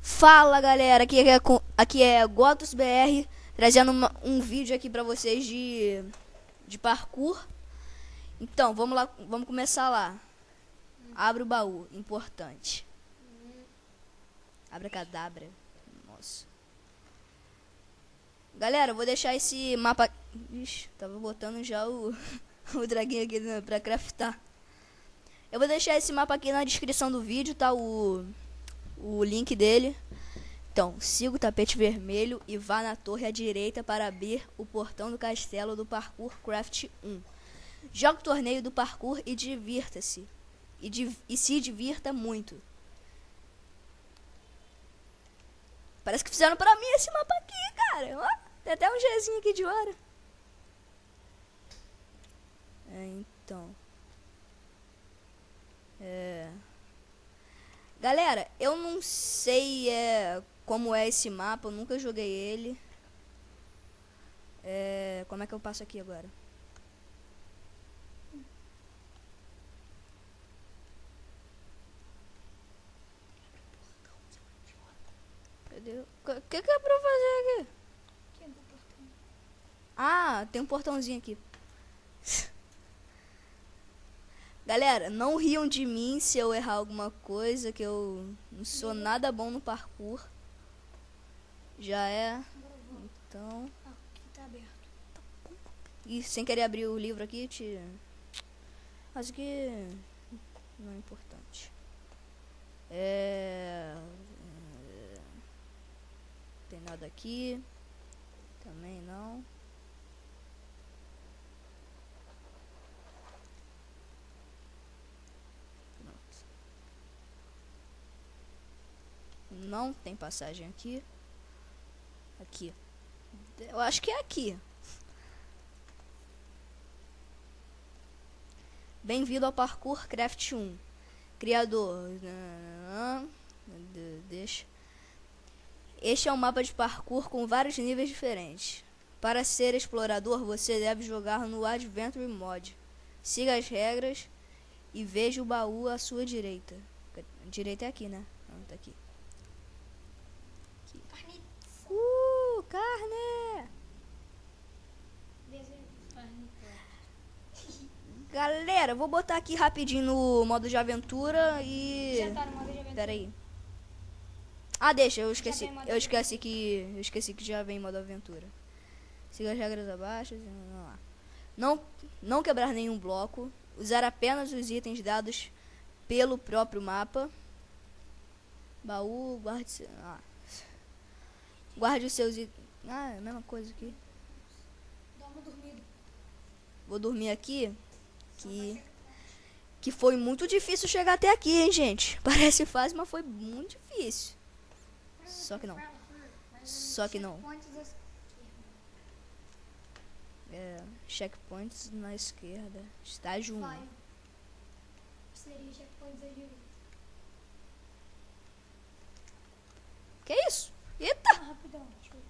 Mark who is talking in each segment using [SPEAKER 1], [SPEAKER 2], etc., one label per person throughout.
[SPEAKER 1] Fala galera, aqui é, aqui é Gotos BR trazendo uma, um vídeo aqui pra vocês de, de parkour. Então, vamos lá, vamos começar lá. Abre o baú, importante. Abra cadabra. Nossa. Galera, eu vou deixar esse mapa. Ixi, tava botando já o, o draguinho aqui pra craftar. Eu vou deixar esse mapa aqui na descrição do vídeo, tá? O, o link dele. Então, siga o tapete vermelho e vá na torre à direita para abrir o portão do castelo do Parkour Craft 1. Jogue o torneio do parkour e divirta-se. E, div e se divirta muito. Parece que fizeram pra mim esse mapa aqui, cara. Ó, tem até um Gzinho aqui de hora. É, então. É... Galera, eu não sei é, como é esse mapa, eu nunca joguei ele. É, como é que eu passo aqui agora? Cadê? O que, que é pra fazer aqui? Ah, tem um portãozinho aqui. Galera, não riam de mim se eu errar alguma coisa, que eu não sou nada bom no parkour. Já é. Então. E sem querer abrir o livro aqui, te. Acho que não é importante. É. Tem nada aqui. Também não. Não tem passagem aqui. Aqui. Eu acho que é aqui. Bem-vindo ao Parkour Craft 1. Criador. Deixa. Este é um mapa de parkour com vários níveis diferentes. Para ser explorador, você deve jogar no Adventure Mod. Siga as regras e veja o baú à sua direita. Direita é aqui, né? Não, tá aqui. Uh, carne! Galera, vou botar aqui rapidinho no modo de aventura e...
[SPEAKER 2] Já tá no modo de aventura.
[SPEAKER 1] Pera aí. Ah, deixa, eu esqueci. Eu esqueci que. Eu esqueci que já vem modo aventura. Siga as regras abaixo. Vamos lá. Não, não quebrar nenhum bloco. Usar apenas os itens dados pelo próprio mapa. Baú, guarde. Ah. Guarde os seus. Ah, é a mesma coisa aqui.
[SPEAKER 2] Dá uma dormida.
[SPEAKER 1] Vou dormir aqui. Que. Que foi muito difícil chegar até aqui, hein, gente? Parece fácil, mas foi muito difícil. Só que não. Só que não. É, checkpoints na esquerda. Estágio 1.
[SPEAKER 2] Vai. Seria checkpoints à direita.
[SPEAKER 1] Que isso? Eita!
[SPEAKER 2] Rapidão. Deixa eu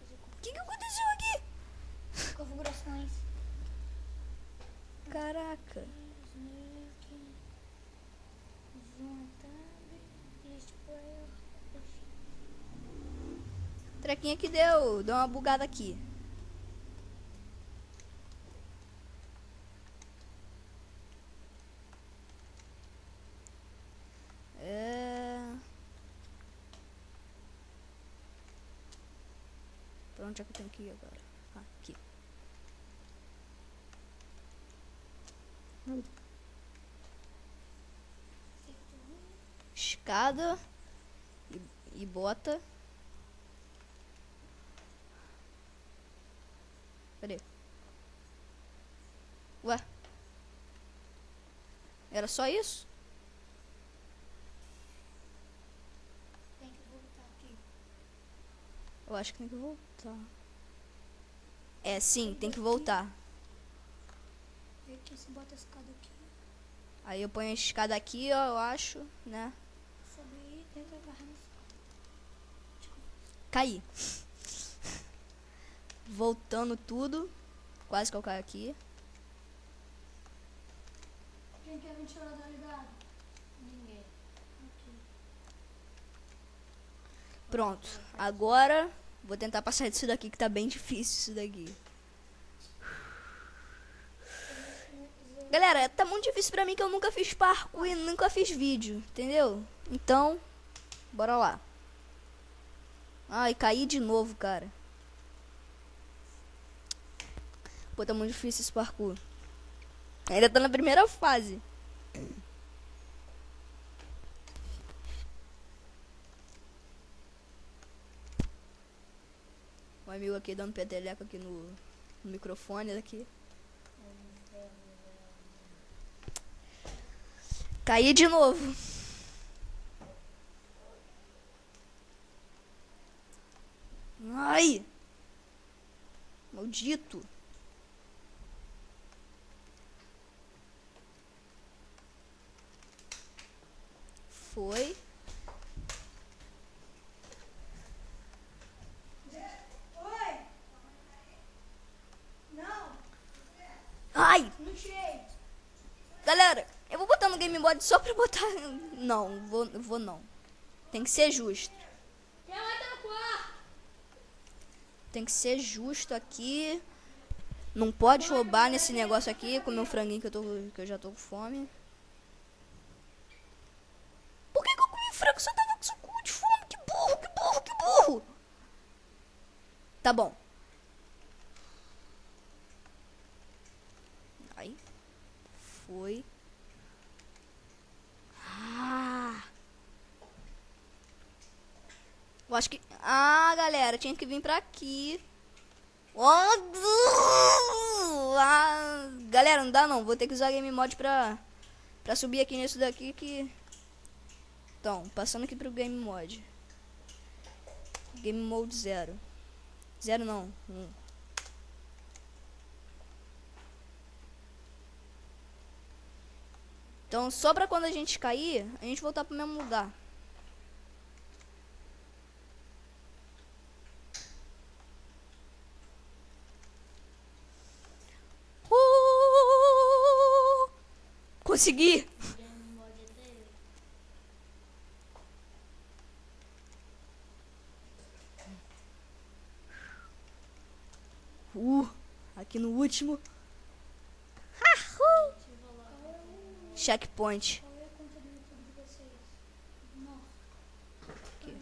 [SPEAKER 2] fazer
[SPEAKER 1] O que, que aconteceu aqui?
[SPEAKER 2] configurações.
[SPEAKER 1] Caraca. Trequinha que deu. Deu uma bugada aqui. Pra onde é que eu tenho que ir agora? Aqui. Escada e, e bota. Cadê? Ué? Era só isso?
[SPEAKER 2] Tem que voltar aqui.
[SPEAKER 1] Eu acho que tem que voltar. É, sim, tem que voltar.
[SPEAKER 2] Aqui se bota a escada aqui.
[SPEAKER 1] Aí eu ponho a escada aqui, ó, eu acho, né?
[SPEAKER 2] Subir, tenta agarrar no
[SPEAKER 1] Caí. Voltando tudo. Quase que eu caio aqui.
[SPEAKER 2] Quem quer ventilador ligado? Ninguém. Aqui.
[SPEAKER 1] Pronto. Agora vou tentar passar disso daqui que tá bem difícil isso daqui. Galera, tá muito difícil pra mim que eu nunca fiz parkour e nunca fiz vídeo, entendeu? Então, bora lá. Ai, caí de novo, cara. Pô, tá muito difícil esse parkour. Ainda tá na primeira fase. Amigo aqui dando peteleco aqui no, no microfone daqui. Caí de novo. Ai! Maldito! Foi.
[SPEAKER 2] Oi! Não,
[SPEAKER 1] Ai!
[SPEAKER 2] não tirei.
[SPEAKER 1] Galera, eu vou mode só pra botar. Não, vou, vou não. Tem que ser justo. Tem que ser justo aqui. Não pode roubar nesse negócio aqui, comer um franguinho que eu, tô, que eu já tô com fome. Por que, que eu comi frango eu tava com cu de fome? Que burro, que burro, que burro! Tá bom. Aí. Foi. Eu acho que. Ah, galera, tinha que vir pra aqui. Oh, ah, galera, não dá não. Vou ter que usar game mod pra, pra subir aqui nisso daqui que. Então, passando aqui pro game mod. Game mode zero. Zero não. Então, só pra quando a gente cair, a gente voltar pro mesmo lugar. Uh! Consegui! Uh, aqui no último. Checkpoint. Aqui.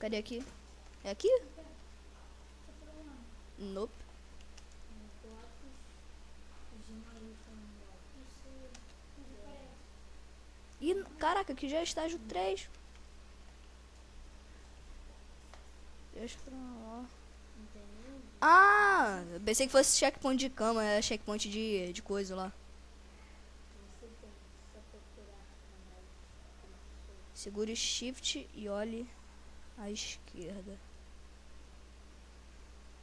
[SPEAKER 1] Cadê aqui? É aqui? Nope.
[SPEAKER 2] Isso. Onde aparece?
[SPEAKER 1] Ih, caraca, aqui já é estágio 3. Deixa pra lá. Ah, pensei que fosse checkpoint de cama, é checkpoint de, de coisa lá. Segure shift e olhe à esquerda.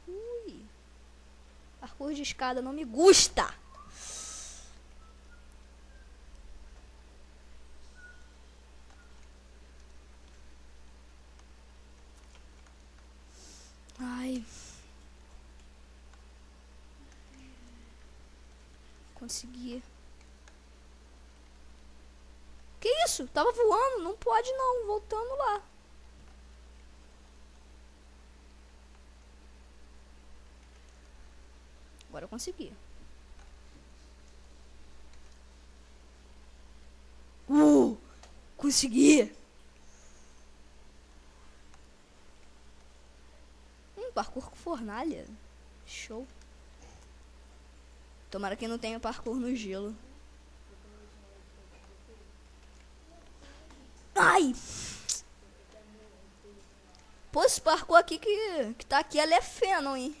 [SPEAKER 1] Ui. Parkour de escada não me gusta. Ai. Consegui. Que isso? Tava voando, não pode não, voltando lá. Agora eu consegui. Uh! Consegui! Hum, parkour com fornalha. Show. Tomara que não tenha parkour no gelo. Ai! Pô, esse parkour aqui que, que tá aqui, ela é feno, hein?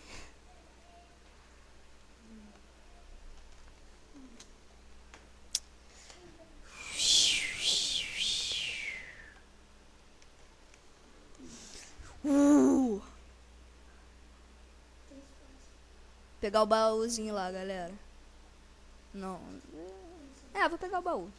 [SPEAKER 1] Uh! Pegar o baúzinho lá, galera. Não. É, vou pegar o baú.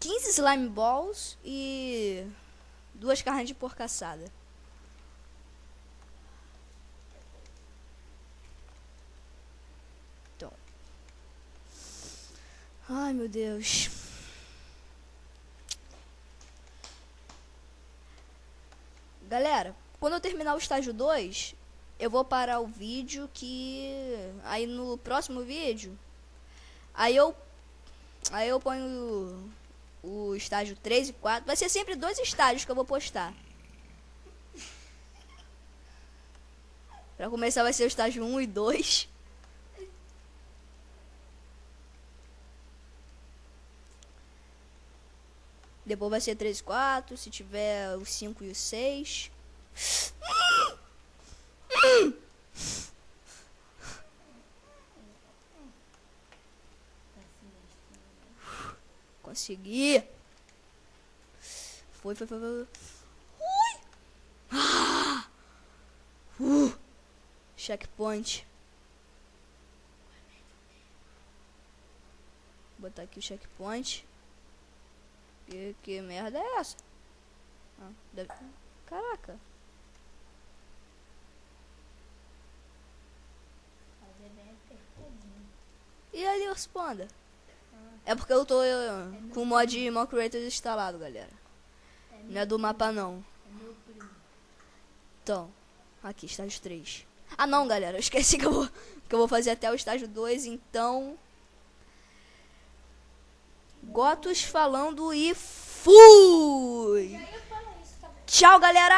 [SPEAKER 1] Quinze slime balls e duas carnes de porca Ai, meu Deus. Galera, quando eu terminar o estágio 2, eu vou parar o vídeo que aí no próximo vídeo aí eu aí eu ponho o, o estágio 3 e 4. Vai ser sempre dois estágios que eu vou postar. Pra começar vai ser o estágio 1 e 2. Depois vai ser 3 e 4, se tiver o 5 e o 6. Consegui. Foi, foi, foi, foi. Ui. Ah. Uh. Checkpoint. Vou botar aqui o checkpoint. Que, que merda é essa? Ah, deve... Caraca. E ali os panda? É porque eu tô eh, com o mod Mock Creators instalado, galera. Não é do mapa não.
[SPEAKER 2] É.
[SPEAKER 1] Então, aqui, estágio 3. Ah não, galera, eu esqueci que eu vou, que eu vou fazer até o estágio 2, então... Gotos falando e fui! Tchau, galera!